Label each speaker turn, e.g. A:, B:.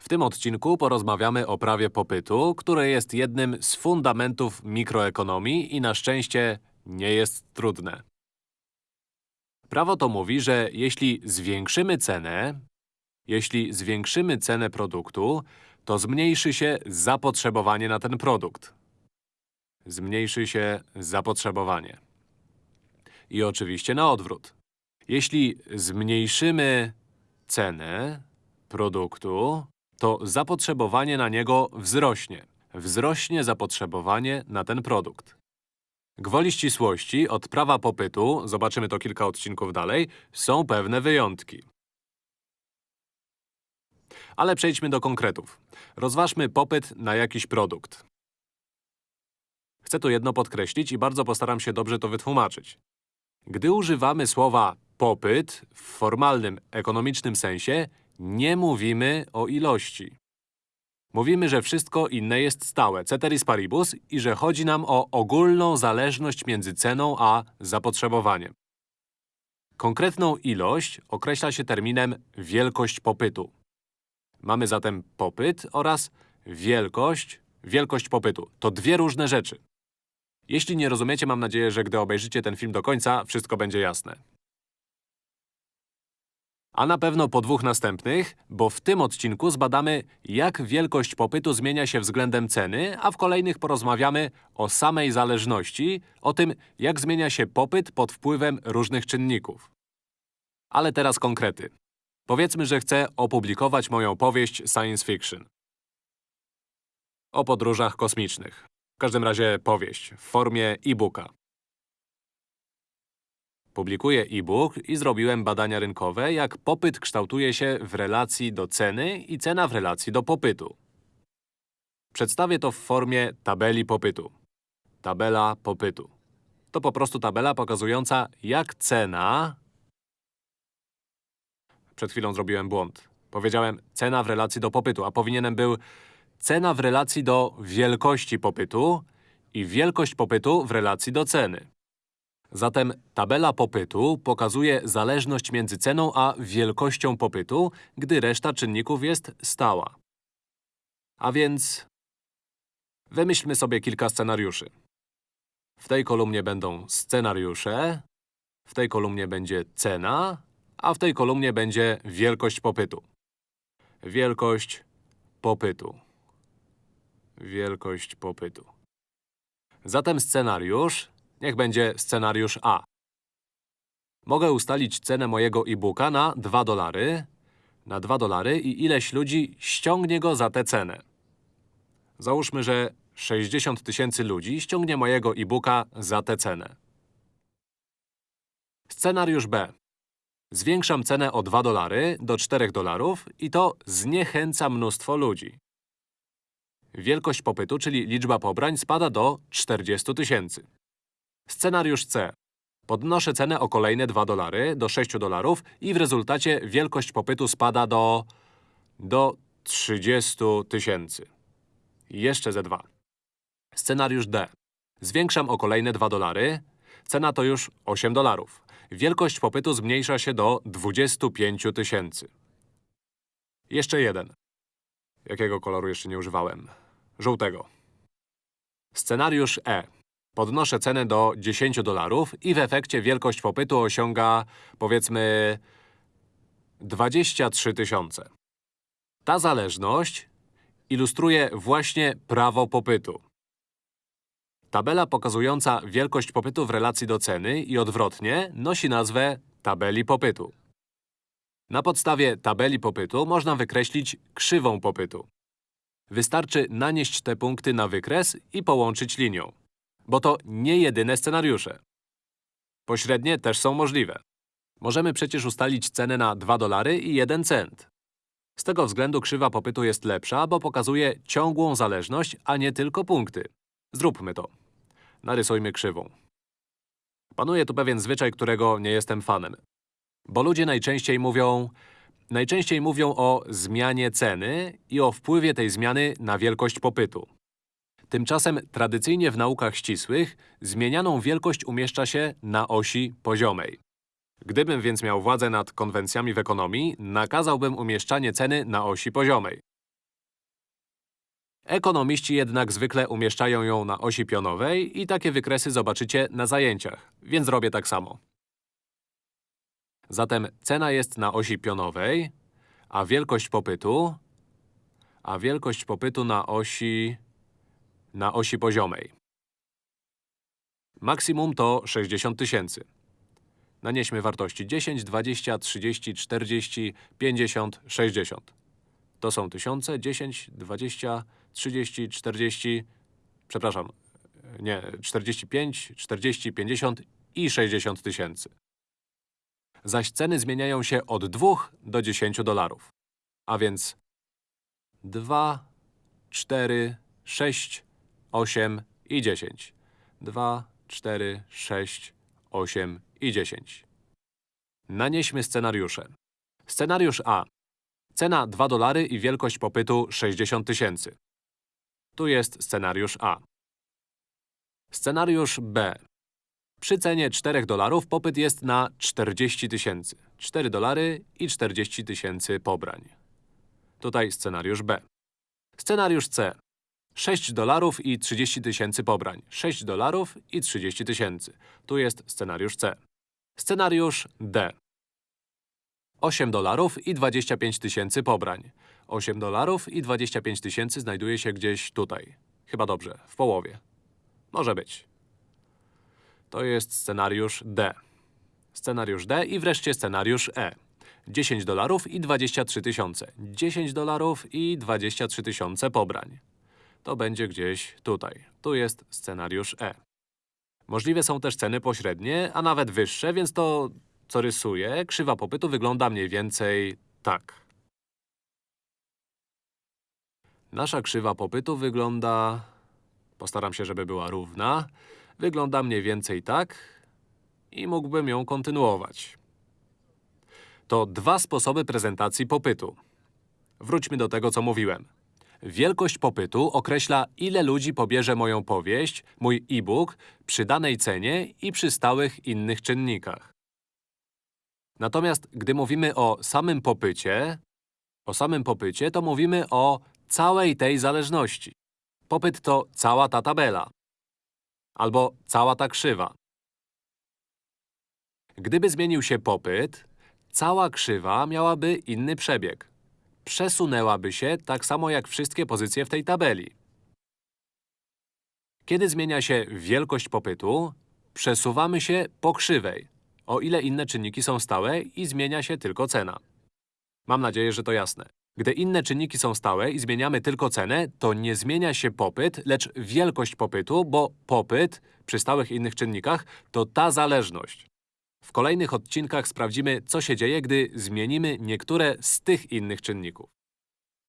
A: W tym odcinku porozmawiamy o prawie popytu, które jest jednym z fundamentów mikroekonomii i na szczęście nie jest trudne. Prawo to mówi, że jeśli zwiększymy cenę, jeśli zwiększymy cenę produktu, to zmniejszy się zapotrzebowanie na ten produkt. Zmniejszy się zapotrzebowanie. I oczywiście na odwrót. Jeśli zmniejszymy cenę produktu, to zapotrzebowanie na niego wzrośnie. Wzrośnie zapotrzebowanie na ten produkt. Gwoli ścisłości, od prawa popytu, zobaczymy to kilka odcinków dalej, są pewne wyjątki. Ale przejdźmy do konkretów. Rozważmy popyt na jakiś produkt. Chcę tu jedno podkreślić i bardzo postaram się dobrze to wytłumaczyć. Gdy używamy słowa popyt w formalnym, ekonomicznym sensie, nie mówimy o ilości. Mówimy, że wszystko inne jest stałe, ceteris paribus, i że chodzi nam o ogólną zależność między ceną a zapotrzebowaniem. Konkretną ilość określa się terminem wielkość popytu. Mamy zatem popyt oraz wielkość, wielkość popytu. To dwie różne rzeczy. Jeśli nie rozumiecie, mam nadzieję, że gdy obejrzycie ten film do końca, wszystko będzie jasne. A na pewno po dwóch następnych, bo w tym odcinku zbadamy, jak wielkość popytu zmienia się względem ceny, a w kolejnych porozmawiamy o samej zależności, o tym, jak zmienia się popyt pod wpływem różnych czynników. Ale teraz konkrety. Powiedzmy, że chcę opublikować moją powieść science fiction. O podróżach kosmicznych. W każdym razie powieść, w formie e-booka. Publikuję e-book i zrobiłem badania rynkowe, jak popyt kształtuje się w relacji do ceny i cena w relacji do popytu. Przedstawię to w formie tabeli popytu. Tabela popytu. To po prostu tabela pokazująca, jak cena… Przed chwilą zrobiłem błąd. Powiedziałem cena w relacji do popytu, a powinienem był cena w relacji do wielkości popytu i wielkość popytu w relacji do ceny. Zatem tabela popytu pokazuje zależność między ceną a wielkością popytu, gdy reszta czynników jest stała. A więc… Wymyślmy sobie kilka scenariuszy. W tej kolumnie będą scenariusze, w tej kolumnie będzie cena, a w tej kolumnie będzie wielkość popytu. Wielkość popytu. Wielkość popytu. Zatem scenariusz Niech będzie scenariusz A. Mogę ustalić cenę mojego e-booka na 2 dolary, na 2 dolary i ileś ludzi ściągnie go za tę cenę. Załóżmy, że 60 tysięcy ludzi ściągnie mojego e-booka za tę cenę. Scenariusz B. Zwiększam cenę o 2 dolary do 4 dolarów i to zniechęca mnóstwo ludzi. Wielkość popytu, czyli liczba pobrań, spada do 40 tysięcy. Scenariusz C. Podnoszę cenę o kolejne 2 dolary do 6 dolarów i w rezultacie wielkość popytu spada do… do 30 tysięcy. Jeszcze ze 2. Scenariusz D. Zwiększam o kolejne 2 dolary. Cena to już 8 dolarów. Wielkość popytu zmniejsza się do 25 tysięcy. Jeszcze jeden. Jakiego koloru jeszcze nie używałem? Żółtego. Scenariusz E. Podnoszę cenę do 10 dolarów i w efekcie wielkość popytu osiąga, powiedzmy, 23 tysiące. Ta zależność ilustruje właśnie prawo popytu. Tabela pokazująca wielkość popytu w relacji do ceny i odwrotnie nosi nazwę tabeli popytu. Na podstawie tabeli popytu można wykreślić krzywą popytu. Wystarczy nanieść te punkty na wykres i połączyć linią bo to nie jedyne scenariusze. Pośrednie też są możliwe. Możemy przecież ustalić cenę na 2 dolary i 1 cent. Z tego względu krzywa popytu jest lepsza, bo pokazuje ciągłą zależność, a nie tylko punkty. Zróbmy to. Narysujmy krzywą. Panuje tu pewien zwyczaj, którego nie jestem fanem. Bo ludzie najczęściej mówią… Najczęściej mówią o zmianie ceny i o wpływie tej zmiany na wielkość popytu. Tymczasem tradycyjnie w naukach ścisłych zmienianą wielkość umieszcza się na osi poziomej. Gdybym więc miał władzę nad konwencjami w ekonomii, nakazałbym umieszczanie ceny na osi poziomej. Ekonomiści jednak zwykle umieszczają ją na osi pionowej i takie wykresy zobaczycie na zajęciach, więc robię tak samo. Zatem cena jest na osi pionowej, a wielkość popytu… a wielkość popytu na osi… na osi poziomej. Maksimum to 60 tysięcy. Nanieśmy wartości 10, 20, 30, 40, 50, 60. To są tysiące, 10, 20, 30, 40… Przepraszam, nie, 45, 40, 50 i 60 tysięcy. Zaś ceny zmieniają się od 2 do 10 dolarów. A więc 2, 4, 6, 8 i 10. 2, 4, 6, 8 i 10. Nanieśmy scenariusze. Scenariusz A. Cena 2 dolary i wielkość popytu 60 tysięcy. Tu jest scenariusz A. Scenariusz B. Przy cenie 4 dolarów popyt jest na 40 tysięcy. 4 dolary i 40 tysięcy pobrań. Tutaj scenariusz B. Scenariusz C. 6 dolarów i 30 tysięcy pobrań. 6 dolarów i 30 tysięcy. Tu jest scenariusz C. Scenariusz D. 8 dolarów i 25 tysięcy pobrań. 8 dolarów i 25 tysięcy znajduje się gdzieś tutaj. Chyba dobrze, w połowie. Może być. To jest scenariusz D. Scenariusz D i wreszcie scenariusz E. 10 dolarów i 23 tysiące. 10 dolarów i 23 tysiące pobrań. To będzie gdzieś tutaj. Tu jest scenariusz E. Możliwe są też ceny pośrednie, a nawet wyższe, więc to, co rysuję, krzywa popytu wygląda mniej więcej tak. Nasza krzywa popytu wygląda… Postaram się, żeby była równa. Wygląda mniej więcej tak i mógłbym ją kontynuować. To dwa sposoby prezentacji popytu. Wróćmy do tego, co mówiłem. Wielkość popytu określa, ile ludzi pobierze moją powieść, mój e-book, przy danej cenie i przy stałych innych czynnikach. Natomiast gdy mówimy o samym popycie, o samym popycie, to mówimy o całej tej zależności. Popyt to cała ta tabela. Albo cała ta krzywa. Gdyby zmienił się popyt, cała krzywa miałaby inny przebieg. Przesunęłaby się tak samo jak wszystkie pozycje w tej tabeli. Kiedy zmienia się wielkość popytu, przesuwamy się po krzywej, o ile inne czynniki są stałe i zmienia się tylko cena. Mam nadzieję, że to jasne. Gdy inne czynniki są stałe i zmieniamy tylko cenę, to nie zmienia się popyt, lecz wielkość popytu, bo popyt przy stałych innych czynnikach to ta zależność. W kolejnych odcinkach sprawdzimy, co się dzieje, gdy zmienimy niektóre z tych innych czynników.